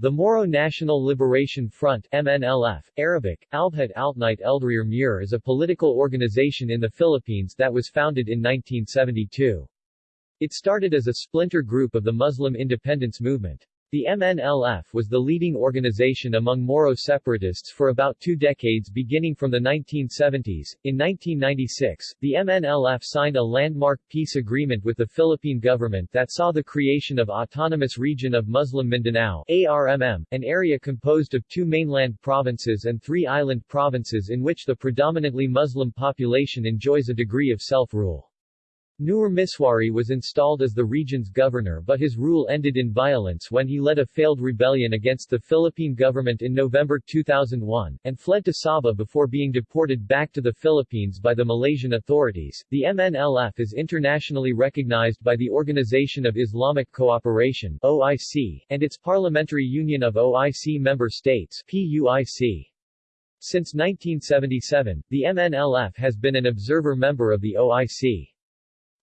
The Moro National Liberation Front MNLF, Arabic, Albhat Altnight Eldrir Mur is a political organization in the Philippines that was founded in 1972. It started as a splinter group of the Muslim independence movement. The MNLF was the leading organization among Moro separatists for about two decades beginning from the 1970s. In 1996, the MNLF signed a landmark peace agreement with the Philippine government that saw the creation of Autonomous Region of Muslim Mindanao ARMM, an area composed of two mainland provinces and three island provinces in which the predominantly Muslim population enjoys a degree of self-rule. Nur Misuari was installed as the region's governor but his rule ended in violence when he led a failed rebellion against the Philippine government in November 2001, and fled to Sabah before being deported back to the Philippines by the Malaysian authorities. The MNLF is internationally recognized by the Organization of Islamic Cooperation OIC, and its Parliamentary Union of OIC member states PUIC. Since 1977, the MNLF has been an observer member of the OIC.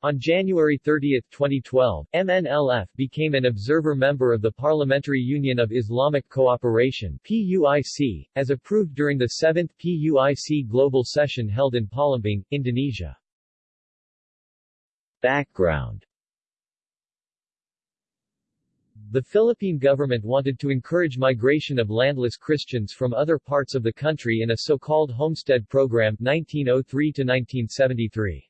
On January 30, 2012, MNLF became an observer member of the Parliamentary Union of Islamic Cooperation PUIC, as approved during the 7th PUIC Global Session held in Palembang, Indonesia. Background The Philippine government wanted to encourage migration of landless Christians from other parts of the country in a so-called homestead program 1903-1973.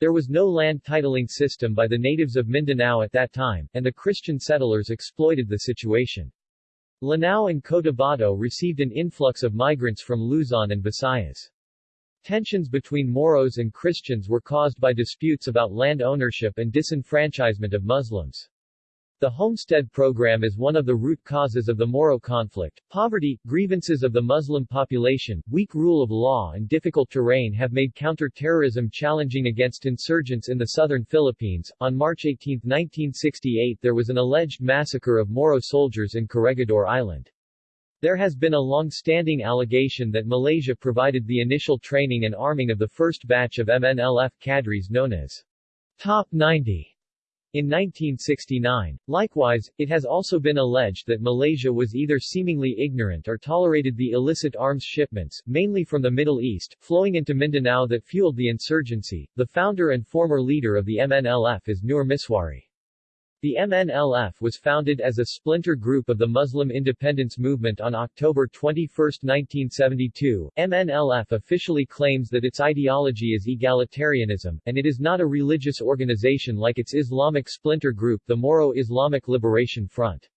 There was no land titling system by the natives of Mindanao at that time, and the Christian settlers exploited the situation. Lanao and Cotabato received an influx of migrants from Luzon and Visayas. Tensions between Moros and Christians were caused by disputes about land ownership and disenfranchisement of Muslims. The Homestead Program is one of the root causes of the Moro conflict. Poverty, grievances of the Muslim population, weak rule of law and difficult terrain have made counter-terrorism challenging against insurgents in the southern Philippines. On March 18, 1968 there was an alleged massacre of Moro soldiers in Corregidor Island. There has been a long-standing allegation that Malaysia provided the initial training and arming of the first batch of MNLF cadres known as Top 90 in 1969. Likewise, it has also been alleged that Malaysia was either seemingly ignorant or tolerated the illicit arms shipments, mainly from the Middle East, flowing into Mindanao that fueled the insurgency. The founder and former leader of the MNLF is Nur Misuari. The MNLF was founded as a splinter group of the Muslim independence movement on October 21, 1972. MNLF officially claims that its ideology is egalitarianism, and it is not a religious organization like its Islamic splinter group the Moro Islamic Liberation Front.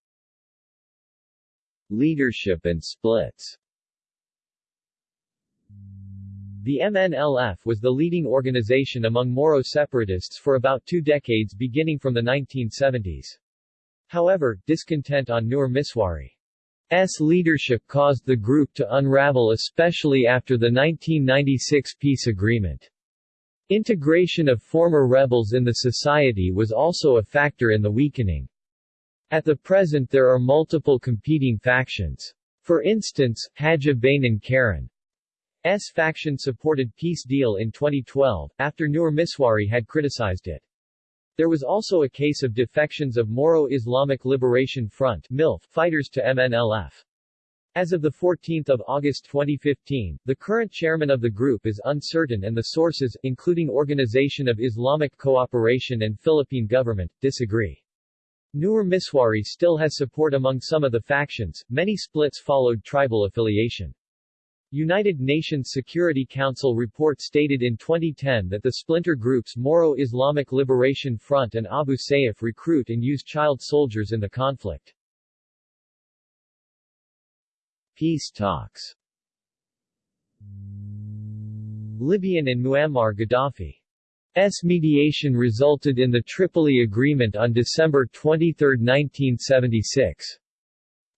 Leadership and splits the MNLF was the leading organization among Moro separatists for about two decades beginning from the 1970s. However, discontent on Nur Misuari's leadership caused the group to unravel especially after the 1996 peace agreement. Integration of former rebels in the society was also a factor in the weakening. At the present there are multiple competing factions. For instance, Haja Bainan Karen S faction supported peace deal in 2012, after Nur Misuari had criticized it. There was also a case of defections of Moro Islamic Liberation Front MILF fighters to MNLF. As of 14 August 2015, the current chairman of the group is uncertain and the sources, including Organization of Islamic Cooperation and Philippine government, disagree. Nur Misuari still has support among some of the factions, many splits followed tribal affiliation. United Nations Security Council report stated in 2010 that the splinter groups Moro Islamic Liberation Front and Abu Sayyaf recruit and use child soldiers in the conflict. Peace talks Libyan and Muammar Gaddafi's mediation resulted in the Tripoli Agreement on December 23, 1976.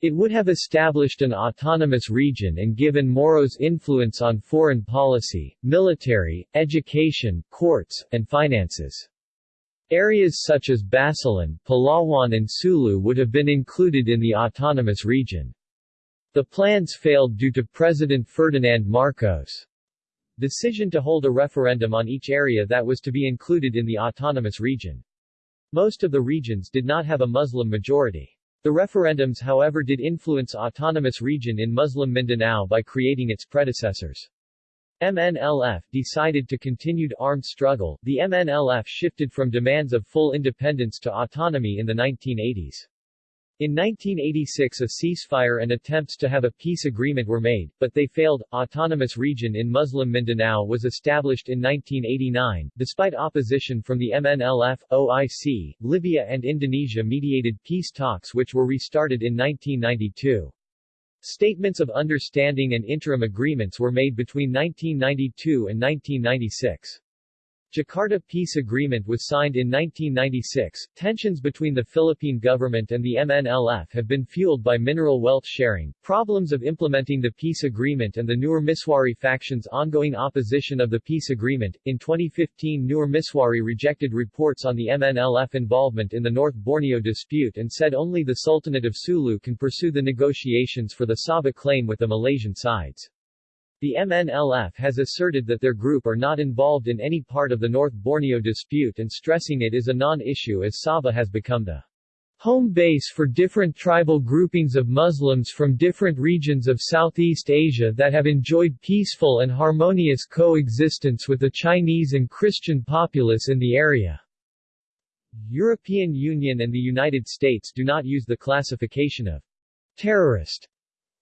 It would have established an autonomous region and given Moros influence on foreign policy, military, education, courts, and finances. Areas such as Basilan, Palawan and Sulu would have been included in the autonomous region. The plans failed due to President Ferdinand Marcos' decision to hold a referendum on each area that was to be included in the autonomous region. Most of the regions did not have a Muslim majority. The referendums however did influence autonomous region in Muslim Mindanao by creating its predecessors. MNLF decided to continued armed struggle. The MNLF shifted from demands of full independence to autonomy in the 1980s. In 1986 a ceasefire and attempts to have a peace agreement were made, but they failed. Autonomous region in Muslim Mindanao was established in 1989, despite opposition from the MNLF, OIC, Libya and Indonesia mediated peace talks which were restarted in 1992. Statements of understanding and interim agreements were made between 1992 and 1996. Jakarta Peace Agreement was signed in 1996. Tensions between the Philippine government and the MNLF have been fueled by mineral wealth sharing, problems of implementing the peace agreement and the Nur Misuari faction's ongoing opposition of the peace agreement. In 2015 Nur Misuari rejected reports on the MNLF involvement in the North Borneo dispute and said only the Sultanate of Sulu can pursue the negotiations for the Sabah claim with the Malaysian sides. The MNLF has asserted that their group are not involved in any part of the North Borneo dispute and stressing it is a non-issue as Sabah has become the home base for different tribal groupings of Muslims from different regions of Southeast Asia that have enjoyed peaceful and harmonious coexistence with the Chinese and Christian populace in the area. European Union and the United States do not use the classification of terrorist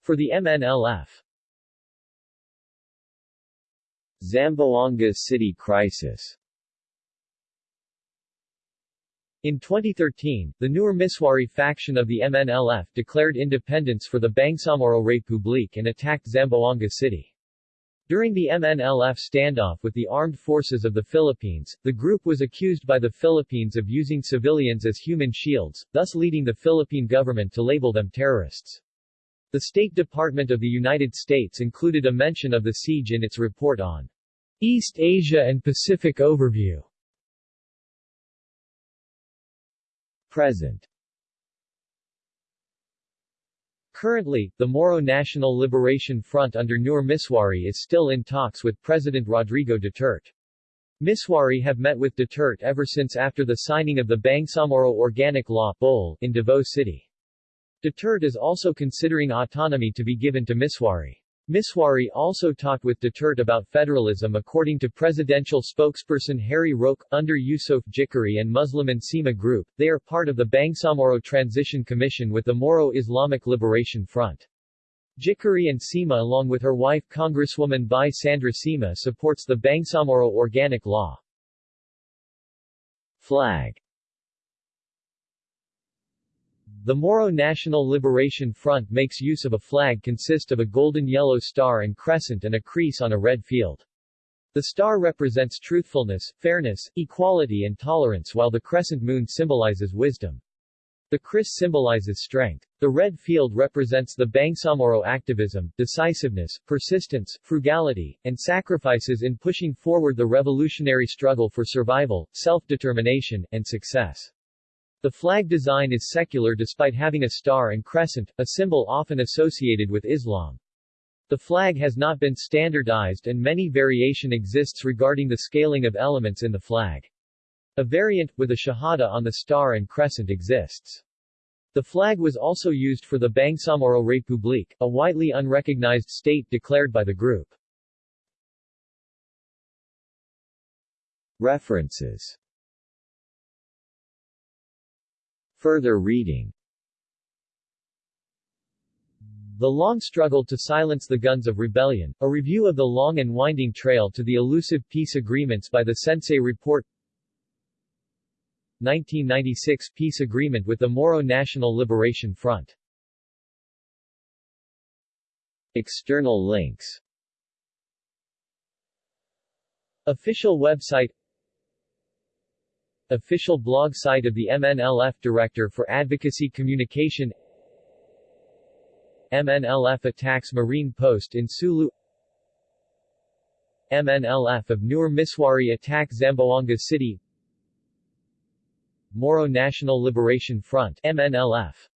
for the MNLF. Zamboanga City crisis In 2013, the Nur Misuari faction of the MNLF declared independence for the Bangsamoro Republic and attacked Zamboanga City. During the MNLF standoff with the armed forces of the Philippines, the group was accused by the Philippines of using civilians as human shields, thus leading the Philippine government to label them terrorists. The State Department of the United States included a mention of the siege in its report on East Asia and Pacific Overview Present Currently, the Moro National Liberation Front under Nur Misuari is still in talks with President Rodrigo Duterte. Misuari have met with Duterte ever since after the signing of the Bangsamoro Organic Law in Davao City. Duterte is also considering autonomy to be given to Misuari. Misuari also talked with Duterte about federalism according to presidential spokesperson Harry Roque, under Yusof Jikiri and Muslimin Sema Group, they are part of the Bangsamoro Transition Commission with the Moro Islamic Liberation Front. Jikiri and Sema along with her wife Congresswoman Bai Sandra Sema supports the Bangsamoro Organic Law. Flag the Moro National Liberation Front makes use of a flag consist of a golden yellow star and crescent and a kris on a red field. The star represents truthfulness, fairness, equality and tolerance while the crescent moon symbolizes wisdom. The Kris symbolizes strength. The red field represents the Bangsamoro activism, decisiveness, persistence, frugality, and sacrifices in pushing forward the revolutionary struggle for survival, self-determination, and success. The flag design is secular despite having a star and crescent, a symbol often associated with Islam. The flag has not been standardized and many variation exists regarding the scaling of elements in the flag. A variant, with a shahada on the star and crescent exists. The flag was also used for the Bangsamoro Republic, a widely unrecognized state declared by the group. References Further reading. The Long Struggle to Silence the Guns of Rebellion, a review of the long and winding trail to the elusive peace agreements by the Sensei Report. 1996 Peace Agreement with the Moro National Liberation Front. External links. Official website Official blog site of the MNLF Director for Advocacy Communication. MNLF attacks Marine post in Sulu. MNLF of Nur Misuari attack Zamboanga City. Moro National Liberation Front MNLF